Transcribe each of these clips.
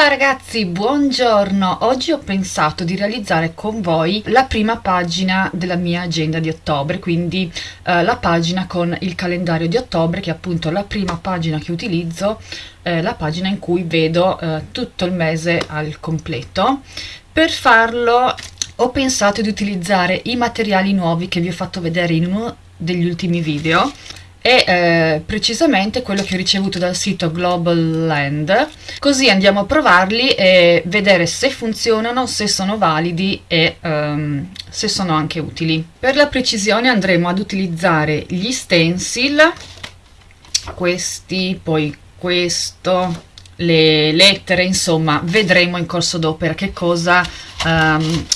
Ciao ragazzi, buongiorno! Oggi ho pensato di realizzare con voi la prima pagina della mia agenda di ottobre, quindi eh, la pagina con il calendario di ottobre, che è appunto la prima pagina che utilizzo, eh, la pagina in cui vedo eh, tutto il mese al completo. Per farlo ho pensato di utilizzare i materiali nuovi che vi ho fatto vedere in uno degli ultimi video, e eh, precisamente quello che ho ricevuto dal sito Global Land. Così andiamo a provarli e vedere se funzionano, se sono validi e um, se sono anche utili. Per la precisione andremo ad utilizzare gli stencil. Questi, poi questo le lettere, insomma vedremo in corso d'opera che cosa um,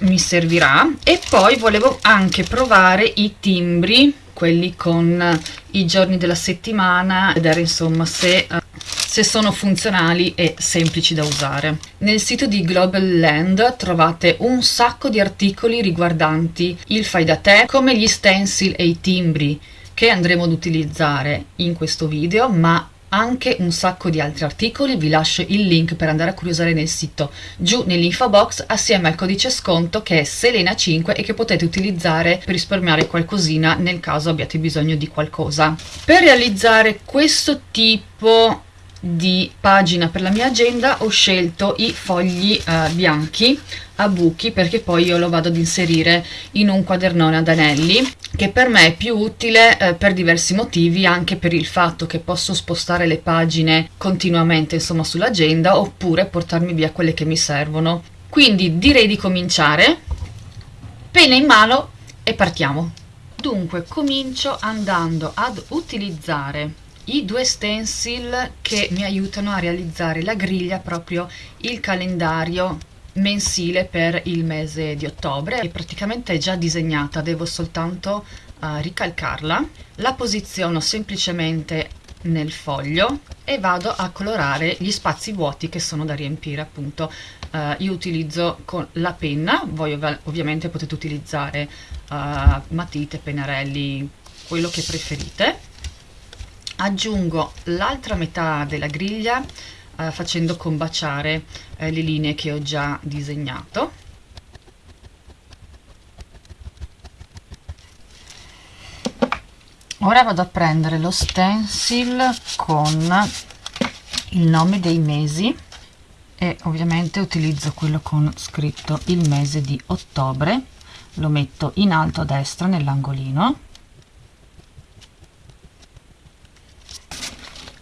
mi servirà. E poi volevo anche provare i timbri quelli con i giorni della settimana, vedere insomma se, uh, se sono funzionali e semplici da usare. Nel sito di Global Land trovate un sacco di articoli riguardanti il fai da te, come gli stencil e i timbri che andremo ad utilizzare in questo video, ma anche un sacco di altri articoli, vi lascio il link per andare a curiosare nel sito giù nell'info box assieme al codice sconto che è Selena5 e che potete utilizzare per risparmiare qualcosina nel caso abbiate bisogno di qualcosa. Per realizzare questo tipo di pagina per la mia agenda ho scelto i fogli eh, bianchi a buchi perché poi io lo vado ad inserire in un quadernone ad anelli che per me è più utile eh, per diversi motivi anche per il fatto che posso spostare le pagine continuamente insomma sull'agenda oppure portarmi via quelle che mi servono. Quindi direi di cominciare. Penna in mano e partiamo. Dunque comincio andando ad utilizzare i due stencil che mi aiutano a realizzare la griglia proprio il calendario mensile per il mese di ottobre. E praticamente è già disegnata devo soltanto uh, ricalcarla. La posiziono semplicemente nel foglio e vado a colorare gli spazi vuoti che sono da riempire appunto. Uh, io utilizzo con la penna voi ov ovviamente potete utilizzare uh, matite pennarelli quello che preferite aggiungo l'altra metà della griglia eh, facendo combaciare eh, le linee che ho già disegnato. Ora vado a prendere lo stencil con il nome dei mesi e ovviamente utilizzo quello con scritto il mese di ottobre. Lo metto in alto a destra nell'angolino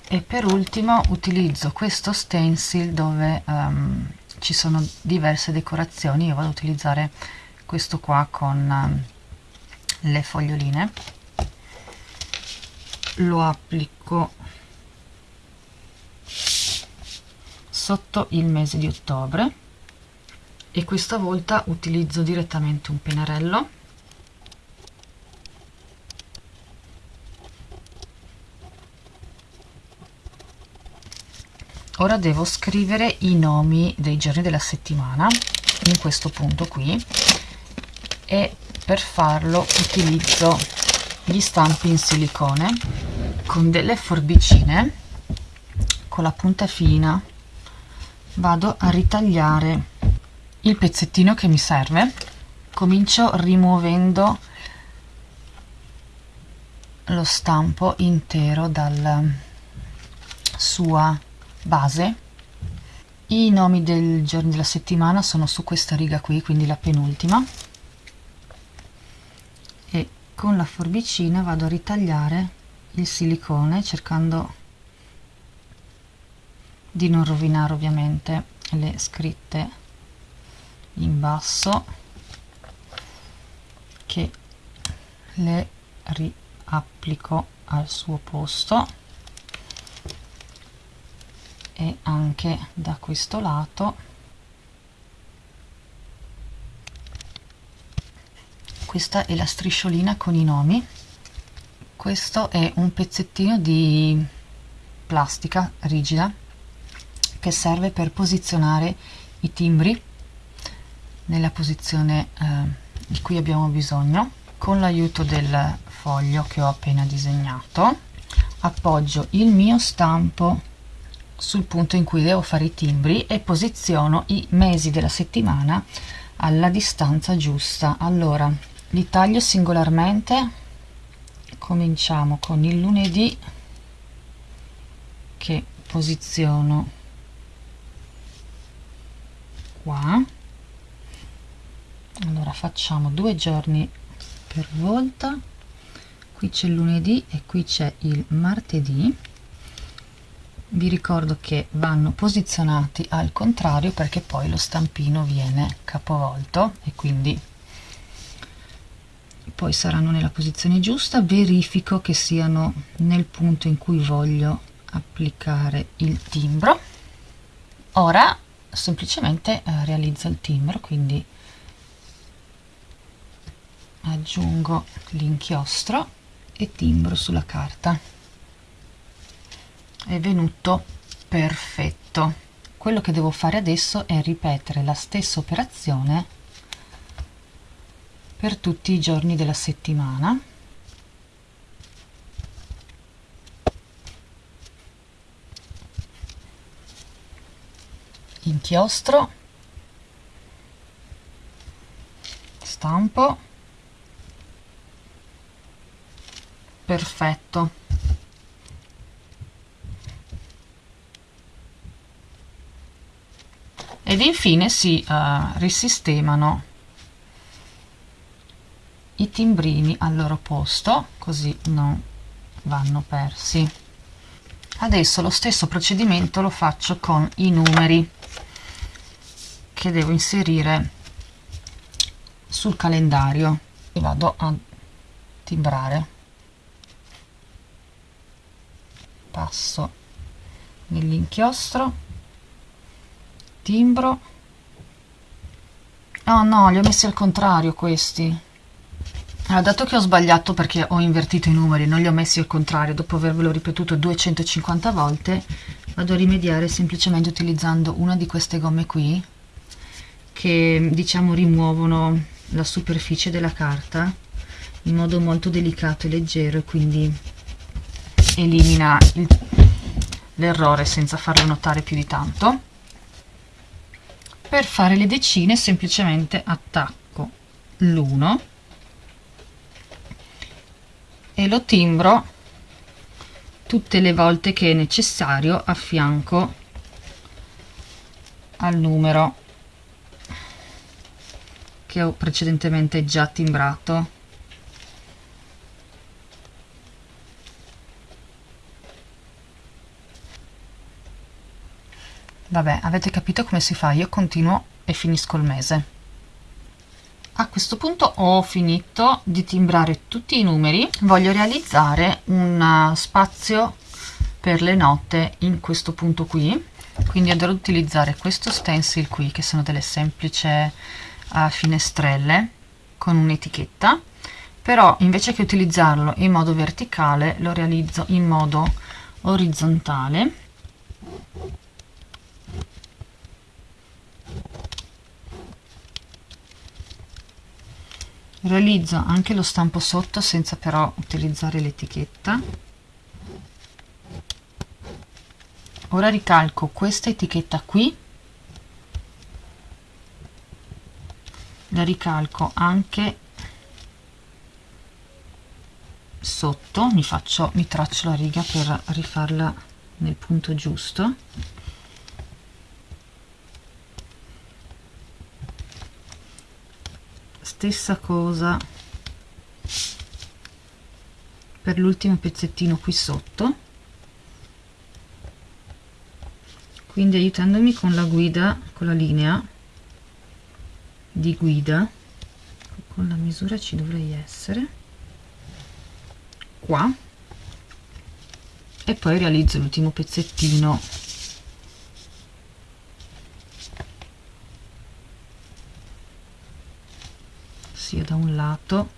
e per ultimo utilizzo questo stencil dove um, ci sono diverse decorazioni. Io vado ad utilizzare questo qua con um, le foglioline. Lo applico sotto il mese di ottobre. E questa volta utilizzo direttamente un pennarello ora devo scrivere i nomi dei giorni della settimana in questo punto qui e per farlo utilizzo gli stampi in silicone con delle forbicine con la punta fina. Vado a ritagliare il pezzettino che mi serve. Comincio rimuovendo lo stampo intero dalla sua base. I nomi del giorno della settimana sono su questa riga qui quindi la penultima. E con la forbicina vado a ritagliare il silicone cercando di non rovinare ovviamente le scritte in basso che le riapplico al suo posto e anche da questo lato. Questa è la strisciolina con i nomi. Questo è un pezzettino di plastica rigida che serve per posizionare i timbri nella posizione eh, di cui abbiamo bisogno con l'aiuto del foglio che ho appena disegnato. Appoggio il mio stampo sul punto in cui devo fare i timbri e posiziono i mesi della settimana alla distanza giusta. Allora li taglio singolarmente. Cominciamo con il lunedì che posiziono qua. Allora facciamo due giorni per volta. Qui c'è il lunedì e qui c'è il martedì vi ricordo che vanno posizionati al contrario perché poi lo stampino viene capovolto e quindi poi saranno nella posizione giusta. Verifico che siano nel punto in cui voglio applicare il timbro. Ora semplicemente eh, realizzo il timbro quindi aggiungo l'inchiostro e timbro sulla carta è venuto perfetto. Quello che devo fare adesso è ripetere la stessa operazione per tutti i giorni della settimana. Inchiostro. Stampo. Perfetto ed infine si uh, risistemano i timbrini al loro posto così non vanno persi. Adesso lo stesso procedimento lo faccio con i numeri che devo inserire sul calendario. E vado a timbrare. Passo nell'inchiostro timbro. Oh no li ho messi al contrario questi. Allora, dato che ho sbagliato perché ho invertito i numeri non li ho messi al contrario dopo avervelo ripetuto 250 volte vado a rimediare semplicemente utilizzando una di queste gomme qui che diciamo rimuovono la superficie della carta in modo molto delicato e leggero e quindi elimina l'errore senza farlo notare più di tanto per fare le decine semplicemente attacco. L'1 e lo timbro tutte le volte che è necessario a fianco al numero che ho precedentemente già timbrato vabbè avete capito come si fa. Io continuo e finisco il mese. A questo punto ho finito di timbrare tutti i numeri. Voglio realizzare un uh, spazio per le note in questo punto qui. Quindi andrò ad utilizzare questo stencil qui che sono delle semplici uh, finestrelle con un'etichetta. Però invece che utilizzarlo in modo verticale lo realizzo in modo orizzontale realizzo anche lo stampo sotto senza però utilizzare l'etichetta. Ora ricalco questa etichetta qui. La ricalco anche sotto. Mi faccio mi traccio la riga per rifarla nel punto giusto stessa cosa per l'ultimo pezzettino qui sotto. Quindi aiutandomi con la guida con la linea di guida con la misura ci dovrei essere. Qua. E poi realizzo l'ultimo pezzettino lato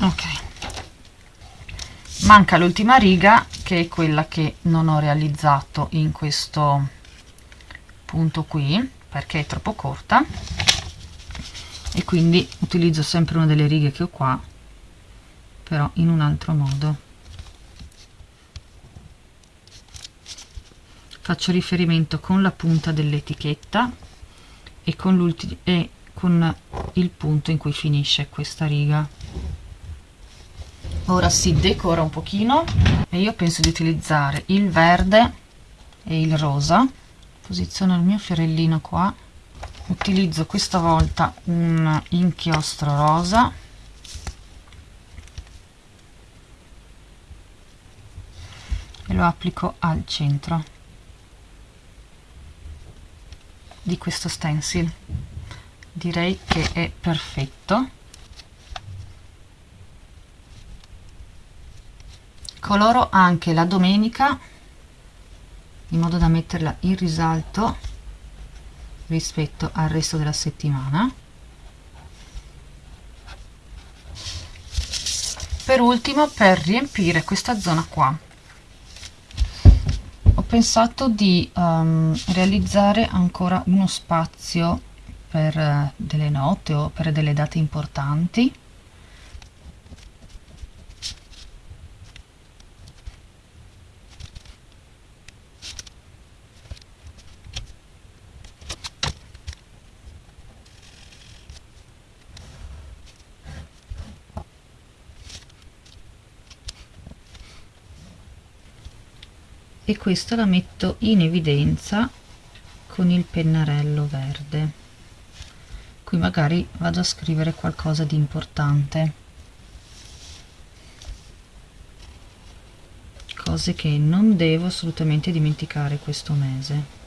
ok. Manca l'ultima riga che è quella che non ho realizzato in questo punto qui perché è troppo corta. E quindi utilizzo sempre una delle righe che ho qua però in un altro modo. Faccio riferimento con la punta dell'etichetta e con, e con il punto in cui finisce questa riga. Ora si decora un pochino e io penso di utilizzare il verde e il rosa. Posiziono il mio fiorellino qua. Utilizzo questa volta un inchiostro rosa. E lo applico al centro di questo stencil direi che è perfetto. Coloro anche la domenica in modo da metterla in risalto rispetto al resto della settimana. Per ultimo per riempire questa zona qua ho pensato di um, realizzare ancora uno spazio per uh, delle note o per delle date importanti. E questa la metto in evidenza con il pennarello verde qui magari vado a scrivere qualcosa di importante. Cose che non devo assolutamente dimenticare questo mese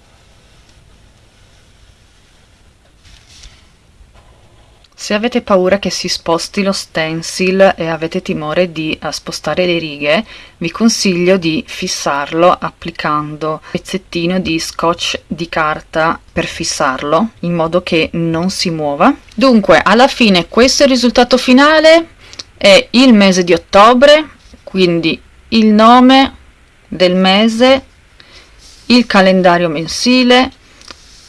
Se avete paura che si sposti lo stencil e avete timore di uh, spostare le righe, vi consiglio di fissarlo applicando un pezzettino di scotch di carta per fissarlo, in modo che non si muova. Dunque, alla fine questo è il risultato finale, è il mese di ottobre, quindi il nome del mese, il calendario mensile,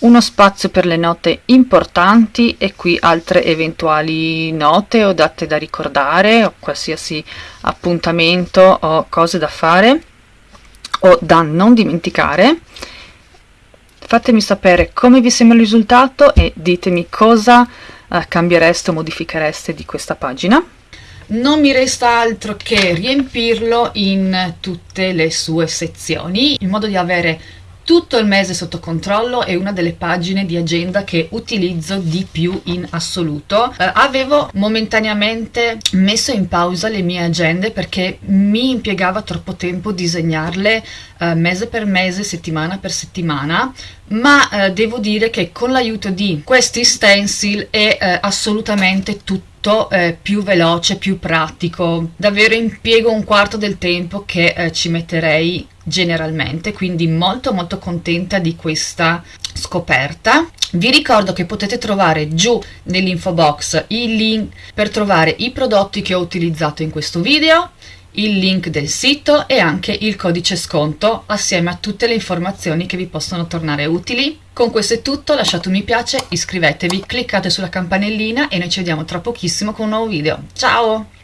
uno spazio per le note importanti e qui altre eventuali note o date da ricordare o qualsiasi appuntamento o cose da fare o da non dimenticare. Fatemi sapere come vi sembra il risultato e ditemi cosa eh, cambiereste o modifichereste di questa pagina. Non mi resta altro che riempirlo in tutte le sue sezioni in modo di avere tutto il mese sotto controllo è una delle pagine di agenda che utilizzo di più in assoluto. Eh, avevo momentaneamente messo in pausa le mie agende perché mi impiegava troppo tempo disegnarle eh, mese per mese, settimana per settimana, ma eh, devo dire che con l'aiuto di questi stencil è eh, assolutamente tutto eh, più veloce, più pratico. Davvero impiego un quarto del tempo che eh, ci metterei generalmente, quindi molto molto contenta di questa scoperta. Vi ricordo che potete trovare giù nell'info box il link per trovare i prodotti che ho utilizzato in questo video, il link del sito e anche il codice sconto assieme a tutte le informazioni che vi possono tornare utili. Con questo è tutto, lasciate un mi piace, iscrivetevi, cliccate sulla campanellina e noi ci vediamo tra pochissimo con un nuovo video. Ciao!